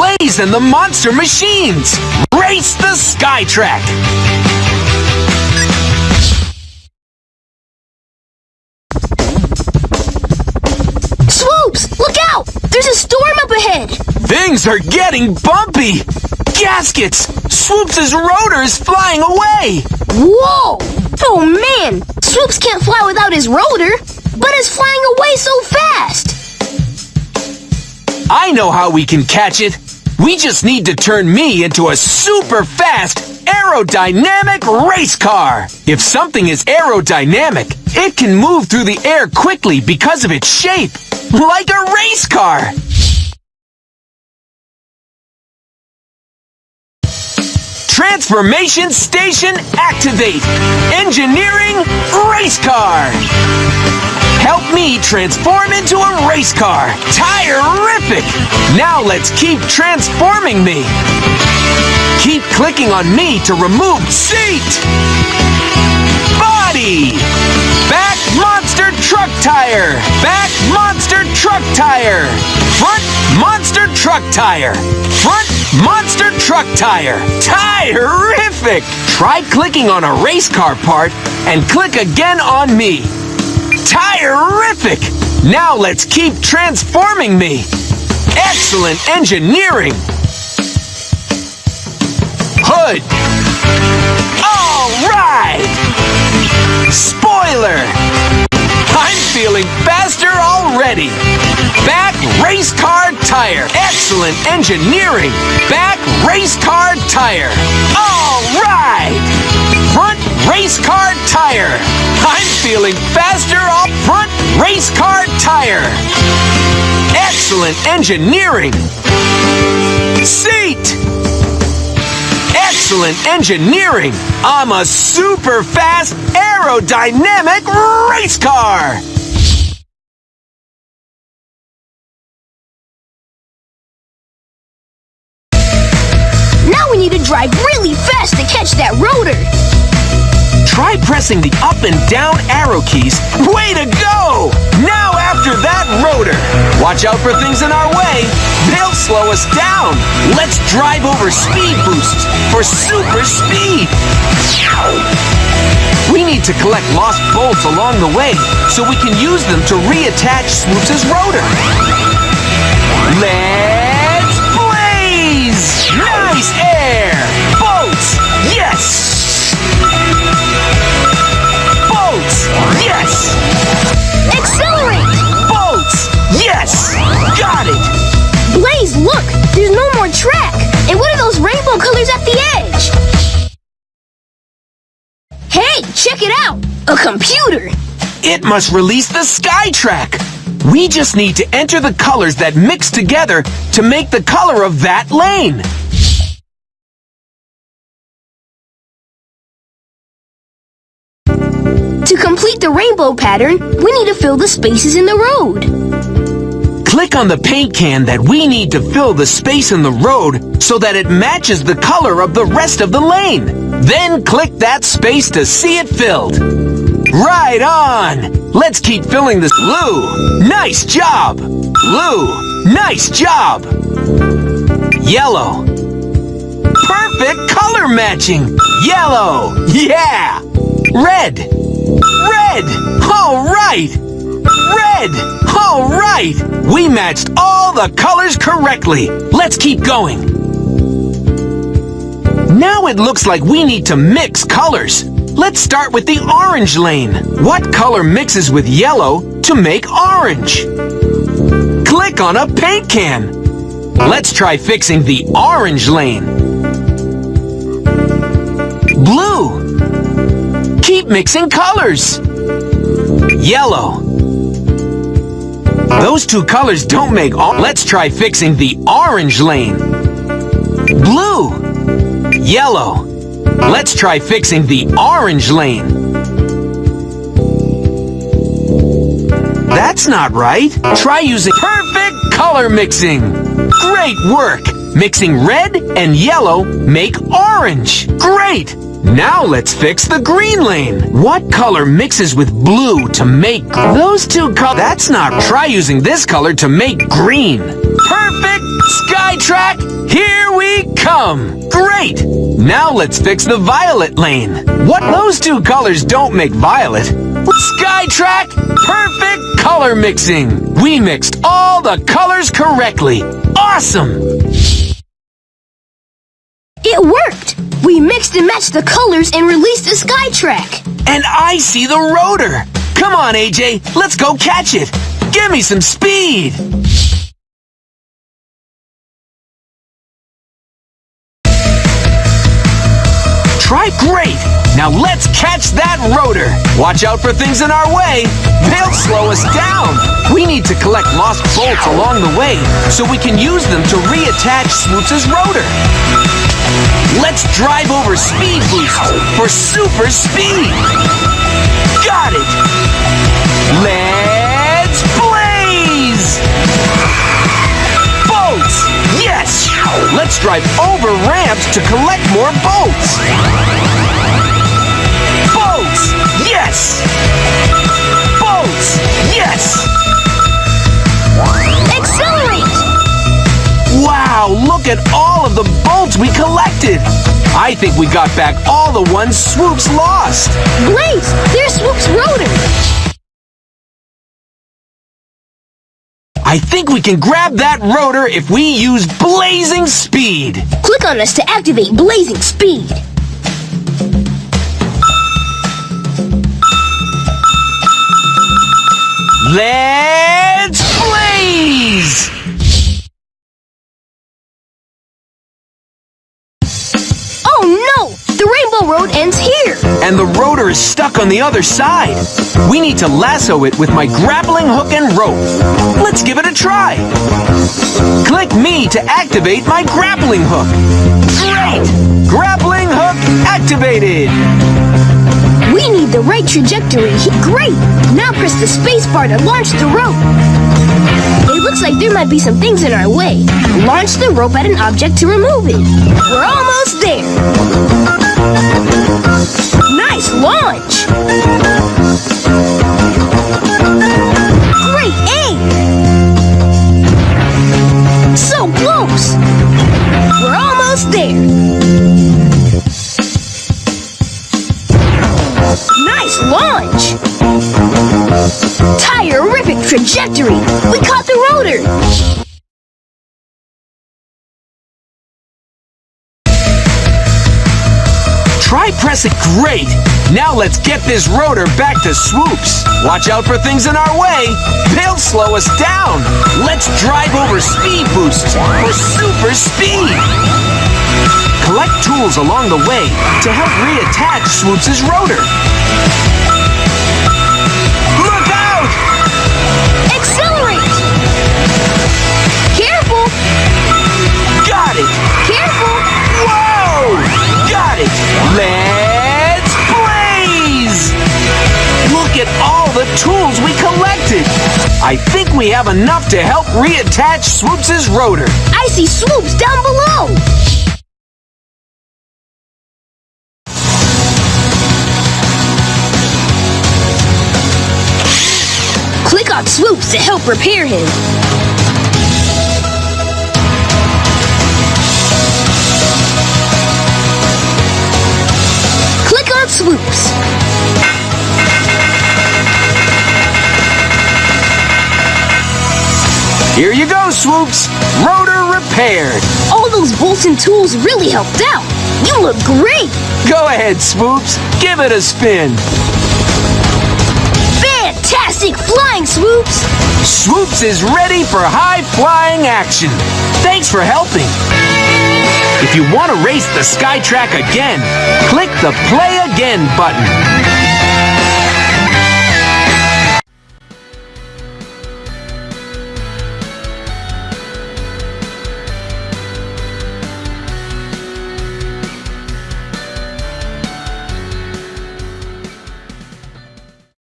Blaze and the Monster Machines! Race the Skytrack! Swoops! Look out! There's a storm up ahead! Things are getting bumpy! Gaskets! Swoops' rotor is flying away! Whoa! Oh man! Swoops can't fly without his rotor, but it's flying away so fast! I know how we can catch it. We just need to turn me into a super fast aerodynamic race car. If something is aerodynamic, it can move through the air quickly because of its shape, like a race car. Transformation Station activate! Engineering race car! Help me transform into a race car! Tire-rific! Now let's keep transforming me! Keep clicking on me to remove seat! Body! Back monster truck tire! Back monster truck tire! Front monster truck tire! Front monster truck tire! Tire-rific! Try clicking on a race car part and click again on me. Tire-rific! Now let's keep transforming me. Excellent engineering! Hood! All right! Spoiler! I'm feeling faster already! Back race car tire! Excellent engineering! Back race car tire! All right! Front race car tire! I'm feeling faster race car tire! Excellent engineering! Seat! Excellent engineering! I'm a super fast aerodynamic race car! Now we need to drive really fast to catch that rotor! Try pressing the up and down arrow keys. Way to go! Now after that rotor. Watch out for things in our way. They'll slow us down. Let's drive over speed boosts for super speed. We need to collect lost bolts along the way so we can use them to reattach Swoops' rotor. Let's look! There's no more track! And what are those rainbow colors at the edge? Hey, check it out! A computer! It must release the sky track. We just need to enter the colors that mix together to make the color of that lane! To complete the rainbow pattern, we need to fill the spaces in the road. Click on the paint can that we need to fill the space in the road so that it matches the color of the rest of the lane. Then click that space to see it filled. Right on! Let's keep filling this. Blue, nice job! Blue, nice job! Yellow, perfect color matching! Yellow, yeah! Red, red! All right! We matched all the colors correctly. Let's keep going. Now it looks like we need to mix colors. Let's start with the orange lane. What color mixes with yellow to make orange? Click on a paint can. Let's try fixing the orange lane. Blue. Keep mixing colors. Yellow. Those two colors don't make all. Let's try fixing the orange lane. Blue. Yellow. Let's try fixing the orange lane. That's not right. Try using perfect color mixing. Great work. Mixing red and yellow make orange. Great. Now let's fix the green lane. What color mixes with blue to make those two colors? That's not. Try using this color to make green. Perfect sky SkyTrack, here we come! Great! Now let's fix the violet lane. What those two colors don't make violet. SkyTrack, perfect color mixing! We mixed all the colors correctly. Awesome! It worked! We mixed and matched the colors and released the SkyTrack. And I see the rotor! Come on, AJ, let's go catch it! Give me some speed! Try great! Now let's catch that rotor! Watch out for things in our way! They'll slow us down! We need to collect lost bolts along the way so we can use them to reattach Swoops' rotor! Let's drive over Speed Boost for super speed! Got it! Let's blaze! Bolts! Yes! Let's drive over ramps to collect more! Bolts! Yes! Bolts! Yes! Accelerate! Wow, look at all of the bolts we collected! I think we got back all the ones Swoops lost! Blaze, there's Swoop's rotor. I think we can grab that rotor if we use blazing speed! Click on us to activate Blazing Speed. Let's blaze! Oh no! The Rainbow Road ends here. And the rotor is stuck on the other side. We need to lasso it with my grappling hook and rope. Let's give it a try. Click me to activate my grappling hook. Great! Grappling hook activated! We need the right trajectory. Great! Now press the space bar to launch the rope. It looks like there might be some things in our way. Launch the rope at an object to remove it. We're almost there. Nice launch! Great aim! So close! We're almost there. Trajectory! We caught the rotor! Try press it great! Now let's get this rotor back to swoops. Watch out for things in our way. They'll slow us down. Let's drive over speed boosts for super speed. Collect tools along the way to help reattach Swoops' rotor. I think we have enough to help reattach Swoops' rotor. I see swoops down below! Click on swoops to help repair him. Here you go, Swoops! Rotor repaired! All those bolts and tools really helped out. You look great! Go ahead, Swoops! Give it a spin! Fantastic flying swoops! Swoops is ready for high flying action. Thanks for helping. If you want to race the SkyTrack again, click the Play Again button.